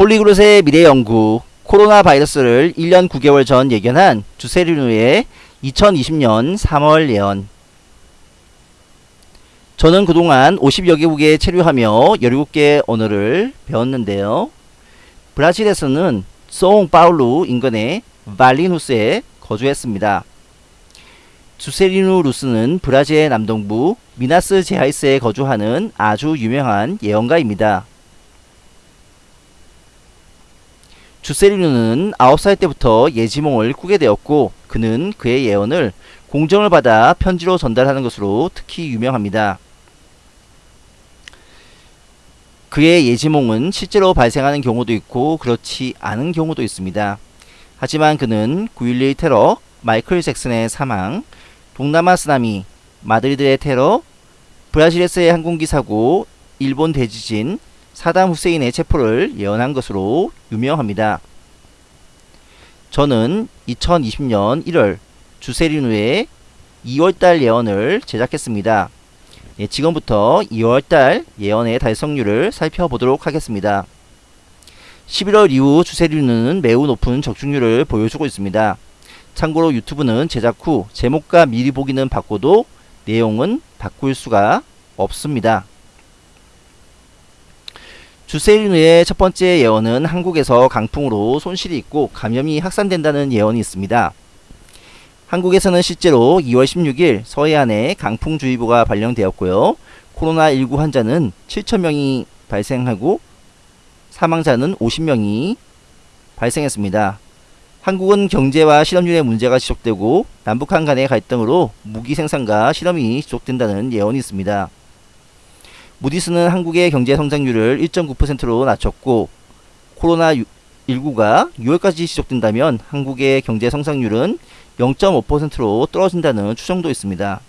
폴리그롯의 미래 연구 코로나 바이러스를 1년 9개월 전 예견한 주세리누의 2020년 3월 예언 저는 그동안 50여 개국에 체류하며 17개 언어를 배웠는데요. 브라질에서는 송 파울루 인근의 발리누스에 거주했습니다. 주세리누 루스는 브라질의 남동부 미나스 제하이스에 거주하는 아주 유명한 예언가입니다. 주세리누는 9살 때부터 예지몽을 꾸게 되었고 그는 그의 예언을 공정을 받아 편지로 전달하는 것으로 특히 유명합니다. 그의 예지몽은 실제로 발생하는 경우도 있고 그렇지 않은 경우도 있습니다. 하지만 그는 9.11 테러, 마이클 잭슨의 사망, 동남아 쓰나미, 마드리드의 테러, 브라질에서의 항공기 사고, 일본 대지진, 사담 후세인의 체포를 예언한 것으로 유명합니다. 저는 2020년 1월 주세리누의 2월달 예언을 제작했습니다. 예, 지금부터 2월달 예언의 달성률을 살펴보도록 하겠습니다. 11월 이후 주세리누는 매우 높은 적중률을 보여주고 있습니다. 참고로 유튜브는 제작 후 제목과 미리 보기는 바꿔도 내용은 바꿀 수가 없습니다. 주세리누의 첫 번째 예언은 한국에서 강풍으로 손실이 있고 감염이 확산된다는 예언이 있습니다. 한국에서는 실제로 2월 16일 서해안에 강풍주의보가 발령되었고요. 코로나19 환자는 7천명이 발생하고 사망자는 50명이 발생했습니다. 한국은 경제와 실업률의 문제가 지속되고 남북한 간의 갈등으로 무기 생산과 실험이 지속된다는 예언이 있습니다. 무디스는 한국의 경제 성장률을 1.9%로 낮췄고 코로나19가 6월까지 지속된다면 한국의 경제 성장률은 0.5%로 떨어진다는 추정도 있습니다.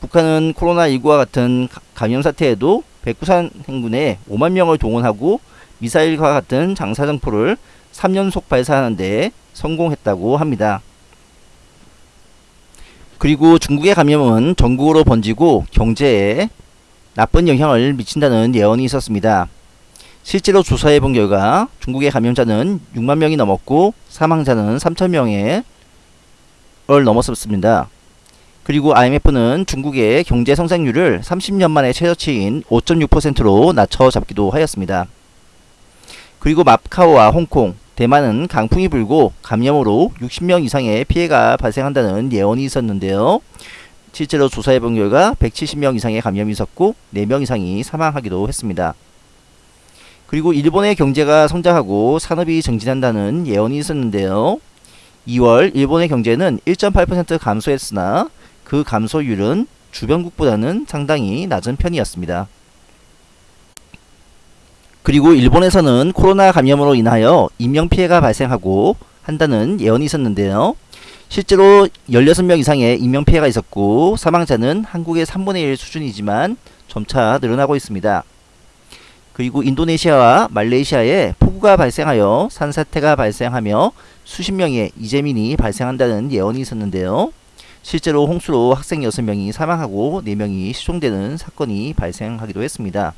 북한은 코로나19와 같은 감염 사태에도 백두산 행군에 5만 명을 동원하고 미사일과 같은 장사정포를 3연속 발사하는 데 성공했다고 합니다. 그리고 중국의 감염은 전국으로 번지고 경제에 나쁜 영향을 미친다는 예언이 있었습니다. 실제로 조사해 본 결과 중국의 감염자는 6만 명이 넘었고 사망자는 3천 명을 넘었습니다. 그리고 IMF는 중국의 경제 성장률을 30년 만에 최저치인 5.6%로 낮춰 잡기도 하였습니다. 그리고 마카오와 홍콩, 대만은 강풍이 불고 감염으로 60명 이상의 피해가 발생한다는 예언이 있었는데요. 실제로 조사해본 결과 170명 이상의 감염이 있었고 4명 이상이 사망하기도 했습니다. 그리고 일본의 경제가 성장하고 산업이 증진한다는 예언이 있었는데요. 2월 일본의 경제는 1.8% 감소했으나 그 감소율은 주변국보다는 상당히 낮은 편이었습니다. 그리고 일본에서는 코로나 감염으로 인하여 인명피해가 발생하고 한다는 예언이 있었는데요. 실제로 16명 이상의 인명피해가 있었고 사망자는 한국의 3분의 1 수준이지만 점차 늘어나고 있습니다. 그리고 인도네시아와 말레이시아에 폭우가 발생하여 산사태가 발생하며 수십 명의 이재민이 발생한다는 예언이 있었는데요. 실제로 홍수로 학생 6명이 사망하고 4명이 실종되는 사건이 발생하기도 했습니다.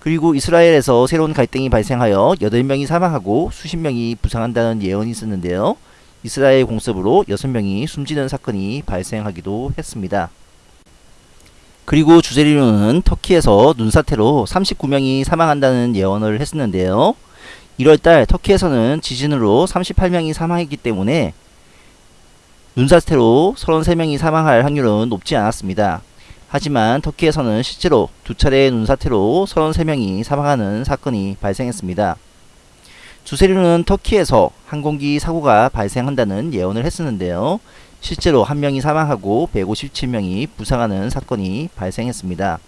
그리고 이스라엘에서 새로운 갈등이 발생하여 8명이 사망하고 수십 명이 부상한다는 예언이 있었는데요. 이스라엘 공습으로 6명이 숨지는 사건이 발생하기도 했습니다. 그리고 주제리로는 터키에서 눈사태로 39명이 사망한다는 예언을 했었는데요. 1월달 터키에서는 지진으로 38명이 사망했기 때문에 눈사태로 33명이 사망할 확률은 높지 않았습니다. 하지만 터키에서는 실제로 두 차례의 눈사태로 33명이 사망하는 사건이 발생했습니다. 주세리는 터키에서 항공기 사고가 발생한다는 예언을 했었는데요. 실제로 한 명이 사망하고 157명이 부상하는 사건이 발생했습니다.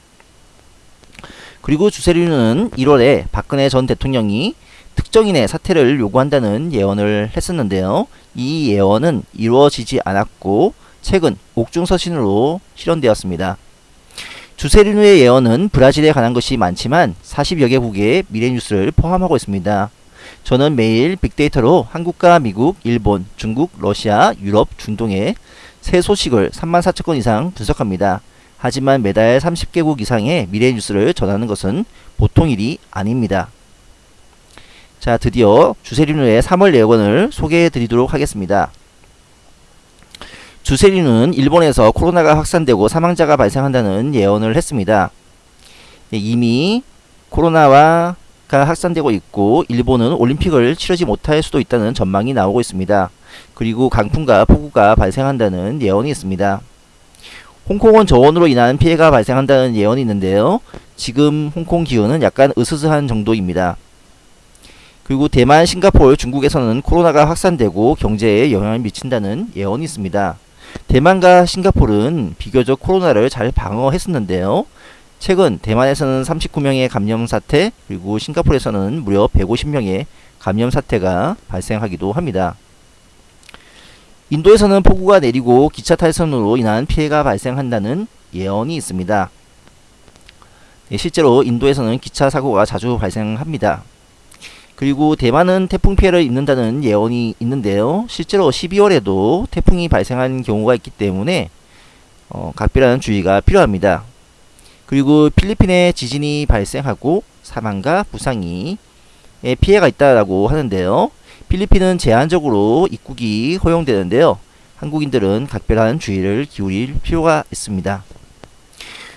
그리고 주세리는 1월에 박근혜 전 대통령이 특정인의 사퇴를 요구한다는 예언을 했었는데요. 이 예언은 이루어지지 않았고 최근 옥중서신으로 실현되었습니다. 주세리누의 예언은 브라질에 관한 것이 많지만 40여 개국의 미래뉴스를 포함하고 있습니다. 저는 매일 빅데이터로 한국과 미국, 일본, 중국, 러시아, 유럽, 중동의 새 소식을 3만 4천 건 이상 분석합니다. 하지만 매달 30개국 이상의 미래 뉴스를 전하는 것은 보통 일이 아닙니다. 자, 드디어 주세리누의 3월 예언을 소개해 드리도록 하겠습니다. 주세리누는 일본에서 코로나가 확산되고 사망자가 발생한다는 예언을 했습니다. 네, 이미 코로나 가 확산되고 있고 일본은 올림픽을 치르지 못할 수도 있다는 전망이 나오고 있습니다. 그리고 강풍과 폭우가 발생한다는 예언이 있습니다. 홍콩은 저온으로 인한 피해가 발생한다는 예언이 있는데요. 지금 홍콩 기온은 약간 으스스한 정도입니다. 그리고 대만, 싱가포르, 중국에서는 코로나가 확산되고 경제에 영향을 미친다는 예언이 있습니다. 대만과 싱가포르는 비교적 코로나를 잘 방어했었는데요. 최근 대만에서는 39명의 감염 사태 그리고 싱가포르에서는 무려 150명의 감염 사태가 발생하기도 합니다. 인도에서는 폭우가 내리고 기차 탈선으로 인한 피해가 발생한다는 예언이 있습니다. 네, 실제로 인도에서는 기차 사고가 자주 발생합니다. 그리고 대만은 태풍 피해를 입는다는 예언이 있는데요. 실제로 12월에도 태풍이 발생한 경우가 있기 때문에 어, 각별한 주의가 필요합니다. 그리고 필리핀에 지진이 발생하고 사망과 부상이 피해가 있다라고 하는데요. 필리핀은 제한적으로 입국이 허용되는데요. 한국인들은 각별한 주의를 기울일 필요가 있습니다.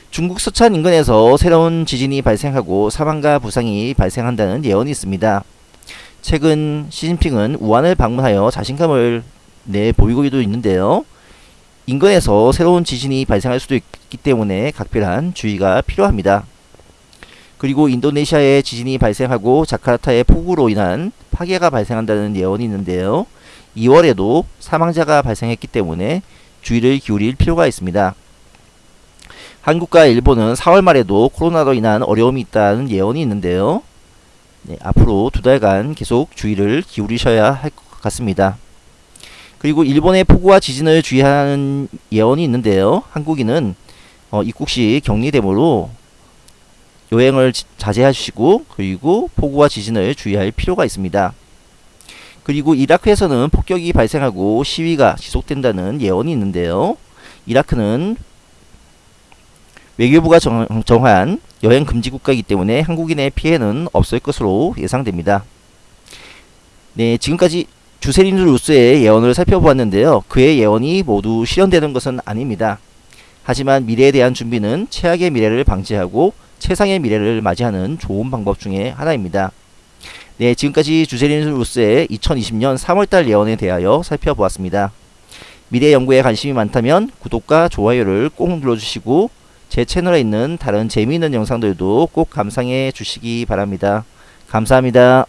중국 서찬 인근에서 새로운 지진이 발생하고 사망과 부상이 발생한다는 예언이 있습니다. 최근 시진핑은 우한을 방문하여 자신감을 내 보이고도 있는데요. 인근에서 새로운 지진이 발생할 수도 있기 때문에 각별한 주의가 필요합니다. 그리고 인도네시아에 지진이 발생하고 자카르타의 폭우로 인한 파괴가 발생한다는 예언이 있는데요. 2월에도 사망자가 발생했기 때문에 주의를 기울일 필요가 있습니다. 한국과 일본은 4월 말에도 코로나로 인한 어려움이 있다는 예언이 있는데요. 네, 앞으로 두 달간 계속 주의를 기울이셔야 할 것 같습니다. 그리고 일본의 폭우와 지진을 주의하는 예언이 있는데요. 한국인은 어, 입국 시 격리되므로 여행을 자제하시고 그리고 폭우와 지진을 주의할 필요가 있습니다. 그리고 이라크에서는 폭격이 발생하고 시위가 지속된다는 예언이 있는데요. 이라크는 외교부가 정, 한 여행 금지 국가이기 때문에 한국인의 피해는 없을 것으로 예상됩니다. 네, 지금까지 주세린드 루스의 예언을 살펴보았는데요. 그의 예언이 모두 실현되는 것은 아닙니다. 하지만 미래에 대한 준비는 최악의 미래를 방지하고 최상의 미래를 맞이하는 좋은 방법 중에 하나입니다. 네, 지금까지 주세린 루스의 2020년 3월달 예언에 대하여 살펴보았습니다. 미래 연구에 관심이 많다면 구독과 좋아요를 꼭 눌러주시고 제 채널에 있는 다른 재미있는 영상들도 꼭 감상해 주시기 바랍니다. 감사합니다.